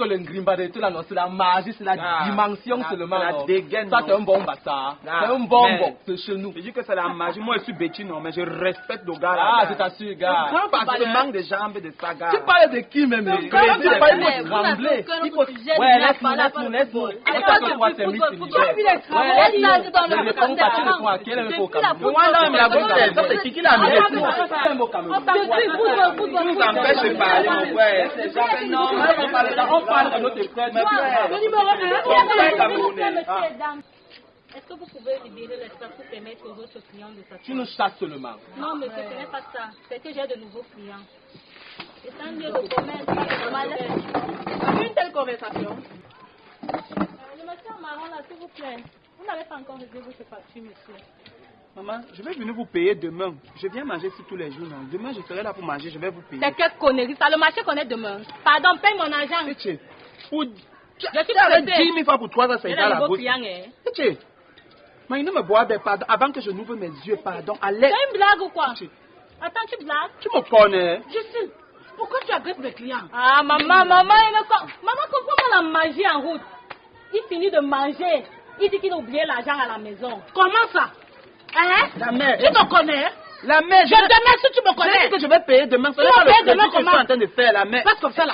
que le Ngrimba de tout là, non, c'est la magie, c'est la Ah, dimension la- seulement. la non. dégaine, Ça, non. c'est un bon. Ah, c'est un bon c'est chez nous. Je dis que c'est la magie. Moi, je suis bêtine, non, mais je respecte le gars. Ah, je t'assure, gars. Grand parce que Tu le parles- manque de jambes de ça, gars. Tu parles de qui même? Tu parles de trembler. Il faut... Ouais, laisse-nous, laisse-nous, laisse-nous. de que toi, c'est ça, laisse-nous. dans le à quel est le faux Moi, là, mais la bonne c'est qui l'a mis football, ici football, C'est un mot Cameroun. Depuis football, football, Nous empêche de parler, mon frère. Non, on parle de- notre frère. Mais. Mon frère camerounais. Dame. Est-ce que vous pouvez libérer l'espace pour permettre aux autres clients de Tu s'asseoir nous chasses seulement. Non, monsieur, ce n'est pas ça. C'est que j'ai de nouveaux clients. C'est un lieu de commerce. Une telle conversation. Euh, Le monsieur marron, là, s'il vous plaît. Vous n'avez pas encore réservé ce parti, monsieur. Maman, je vais venir vous payer demain. Je viens manger ici tous les jours. non. Demain, je serai là pour manger. Je vais vous payer. C'est quelle connerie ça Le marché connaît demain. Pardon, paye mon argent. Tché, Pour... Tu Je suis pressée. 10 000 fois pour 3 ans, c'est dans la hein. Tché, Mais il ne me boit des pardon. Avant que je n'ouvre mes yeux, pardon. Allez. C'est une blague ou quoi? Tché, Attends, tu blagues? Tu me connais. Je sais. Pourquoi tu agresses mes clients? Ah, maman, maman, il me Maman, comprends-moi la magie en route? Il finit de manger. Il dit qu'il a oublié l'argent à la maison. Comment ça? Hein? La mère. Tu me connais La mère, Je demande si tu me Je dis connais. que je vais payer demain. Tu vas payer demain que je suis comment? en train de faire, la mère. Passe comme ça là.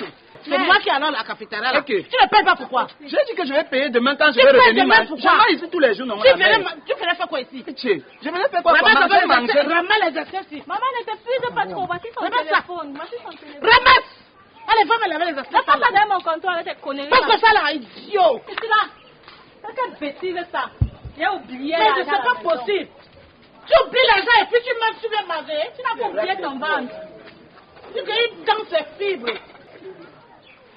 C'est moi qui allons à la cafétéria là. Tu ne payes pas pourquoi J'ai dit que je vais payer demain quand je Tu vais payes revenir demain pourquoi Je mange ici tous les jours, non Tu venais, faire quoi ici? Je venais faire quoi? Comment d'abord je les manger? Remets les assiettes ici. Maman ne t'épuise pas trop. Voici son téléphone. Voici son téléphone. Remets Allez, va me laver les Ne assiettes. passe là. pas derrière mon comptoir avec tes conneries. Passe comme ça là, idiot. C'est là. C'est quelle bêtise ça J'ai oublié Mais à la pas possible. Tu oublies l'argent et puis tu manges, tu viens manger. Tu n'as pas oublié ton ventre. Tu gagnes dans ses fibres.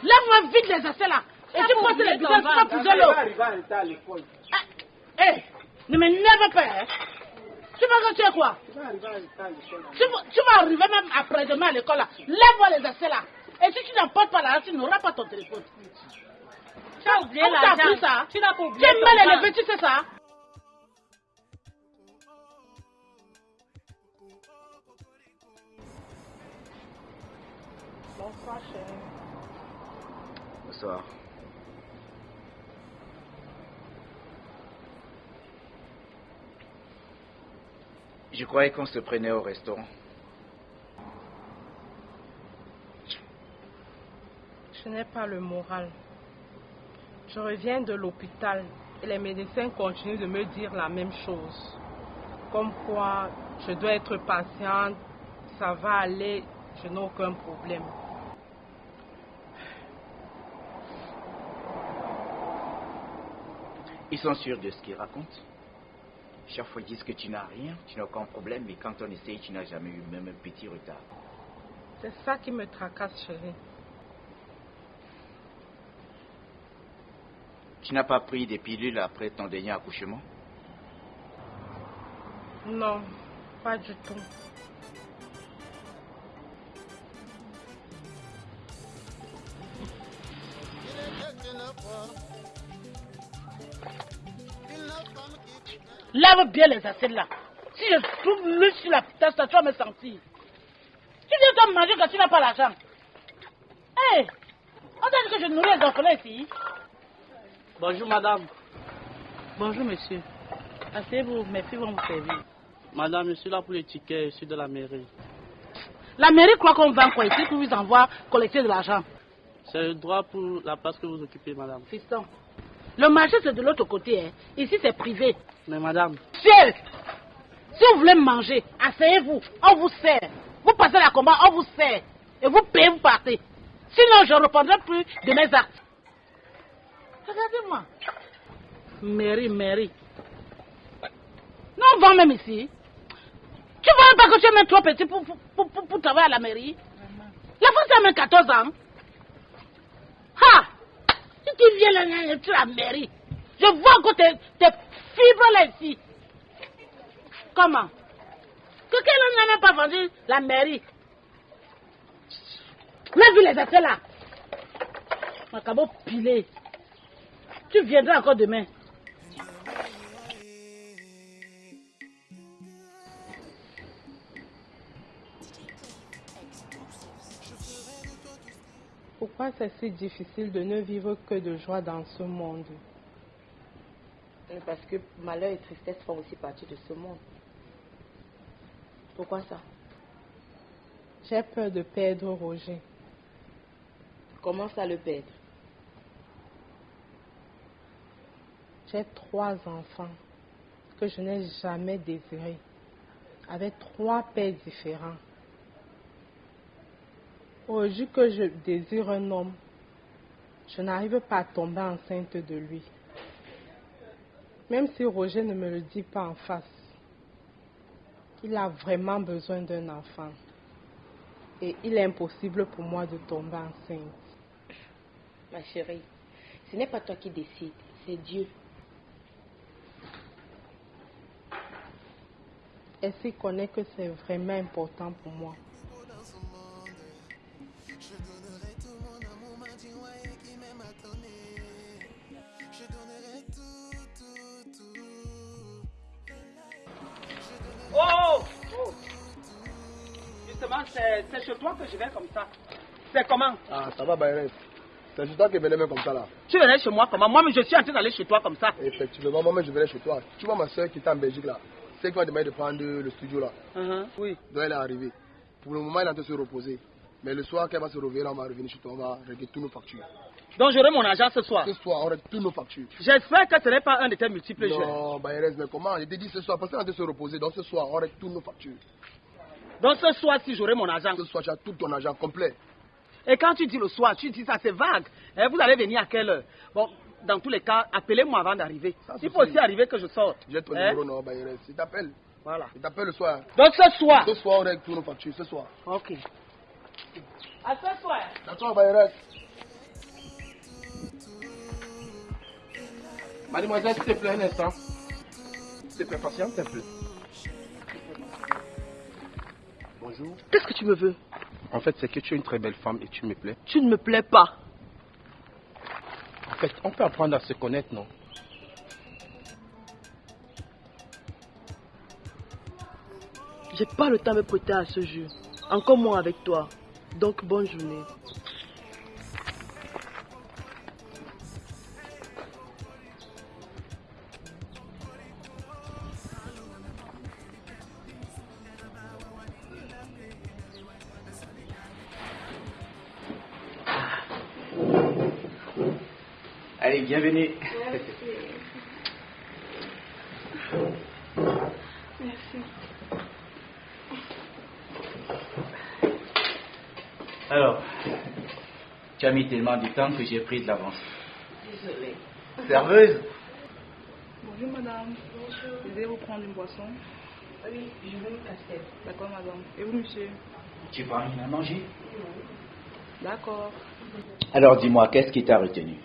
Lève-moi vite les assiettes là. Et Tu tu as passes les bidons, tu vas pousser l'eau. arriver en retard à l'école. Hé, ne m'énerve pas. Hein. Tu vas que tu es quoi? Tu vas arriver à l'école. tu vas, tu vas arriver même après-demain à l'école là. Lève-moi les assiettes là. Et si tu n'emportes pas l'argent, tu n'auras pas ton téléphone. Tu as oublié l'argent. Tu n'as pas Tu oublié es ton mal élevé, tu sais ça Bonsoir, chérie. Bonsoir. Je croyais qu'on se prenait au restaurant. Je n'ai pas le moral. Je reviens de l'hôpital et les médecins continuent de me dire la même chose. Comme quoi, je dois être patiente, ça va aller, je n'ai aucun problème. Ils sont sûrs de ce qu'ils racontent. Chaque fois, ils disent que tu n'as rien, tu n'as aucun problème, mais quand on essaye, tu n'as jamais eu même un petit retard. C'est ça qui me tracasse, chérie. Tu n'as pas pris des pilules après ton dernier accouchement? Non, pas du tout. Lave bien les assiettes là. Si je trouve l'huile sur la tasse, tu vas me sentir. Tu viens toi manger quand tu n'as pas l'argent. Hé, on t'a dit que je nourris les orphelins ici. Bonjour madame. Bonjour monsieur. Asseyez-vous, mes filles vont vous servir. Madame, je suis là pour les tickets, je suis de la mairie. La mairie croit qu'on vend quoi ici pour vous envoie collecter de l'argent. C'est le droit pour la place que vous occupez, madame. Fiston, le marché c'est de l'autre côté. hein. Ici c'est privé. Mais madame, Ciel Si vous voulez manger, asseyez-vous, on vous sert. Vous passez la commande, on vous sert. Et vous payez, vous partez. Sinon, je ne reprendrai plus de mes actes. Regardez-moi. Mairie, mairie. Non, on vend même ici. Tu vois pas que tu es même trop petit pour, pour, pour, travailler à la mairie La France a même 14 ans. Tu viens là, tu la mairie. Je vois encore tes, tes fibres là ici. Comment? Quelqu'un n'a même pas vendu la mairie. Mais vu les affaires là. Macabo pilé. Tu viendras encore demain. Pourquoi c'est si difficile de ne vivre que de joie dans ce monde Parce que malheur et tristesse font aussi partie de ce monde. Pourquoi ça? J'ai peur de perdre Roger. Comment ça le perdre? J'ai trois enfants que je n'ai jamais désirés, avec trois pères différents. Aujourd'hui que je désire un homme, je n'arrive pas à tomber enceinte de lui. Même si Roger ne me le dit pas en face, il a vraiment besoin d'un enfant. Et il est impossible pour moi de tomber enceinte. Ma chérie, ce n'est pas toi qui décides, c'est Dieu. Est-ce qu'il connaît que c'est vraiment important pour moi Justement, c'est chez toi que je vais comme ça. C'est comment? Ah, ça va, Bayres. C'est chez toi que venais comme ça là. Tu venais chez moi comment? Moi, mais je suis en train d'aller chez toi comme ça. Effectivement, moi-même je venais chez toi. Tu vois ma soeur qui était en Belgique là. C'est qui m'a demandé de prendre le studio là? Uh-huh. Oui. Donc elle est arrivée. Pour le moment, elle est en train de se reposer. Mais le soir, qu'elle va se réveiller, là, on va revenir chez toi, on va régler toutes nos factures. Donc, j'aurai mon argent ce soir. Ce soir, on règle toutes nos factures. J'espère que ce n'est pas un de tes multiples jeux. Non, Bayres, mais comment? Je t'ai dit ce soir, parce qu'elle est en train de se reposer. Donc ce soir, on règle toutes nos factures. Donc, ce soir, si j'aurai mon argent. Ce soir, tu as tout ton argent complet. Et quand tu dis le soir, tu dis ça, c'est vague. Hein, vous allez venir à quelle heure? Bon, dans tous les cas, appelez-moi avant d'arriver. Il faut aussi arriver que je sorte. J'ai ton numéro, non, Bayres. Il t'appelle. Voilà. Il t'appelle le soir. Donc, ce soir. Ce soir, on règle toutes nos factures. Ce soir. Ok. À ce soir. D'accord, Bayres. Mademoiselle, s'il te plaît, un instant. S'il te plaît, patiente un peu. Bonjour. Qu'est-ce que tu me veux? En fait, c'est que tu es une très belle femme et tu me plais. Tu ne me plais pas. En fait, on peut apprendre à se connaître, non? J'ai pas le temps de me prêter à ce jeu. Encore moins avec toi. Donc bonne journée. Allez, bienvenue. Alors, tu as mis tellement de temps que j'ai pris de l'avance. Désolée. Serveuse Bonjour madame. Bonjour. Vous vous prendre une boisson Oui, je veux une casquette. D'accord madame. Et vous monsieur? Tu prends rien à manger? D'accord. Alors dis-moi, qu'est-ce qui t'a retenu?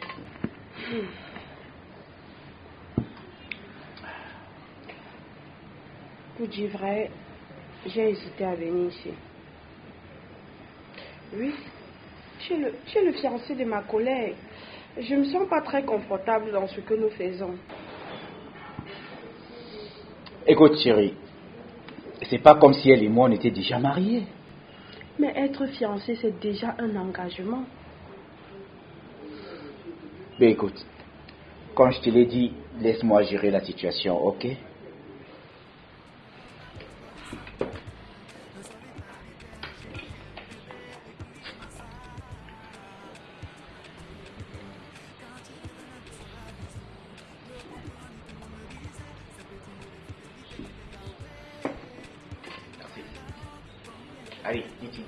Pour dire vrai, j'ai hésité à venir ici. Oui, tu es, le, tu es le fiancé de ma collègue. Je ne me sens pas très confortable dans ce que nous faisons. Écoute chérie, c'est pas comme si elle et moi on était déjà mariés. Mais être fiancé, c'est déjà un engagement. Mais écoute, quand je te l'ai dit, laisse-moi gérer la situation, ok? Allez, dis-tu.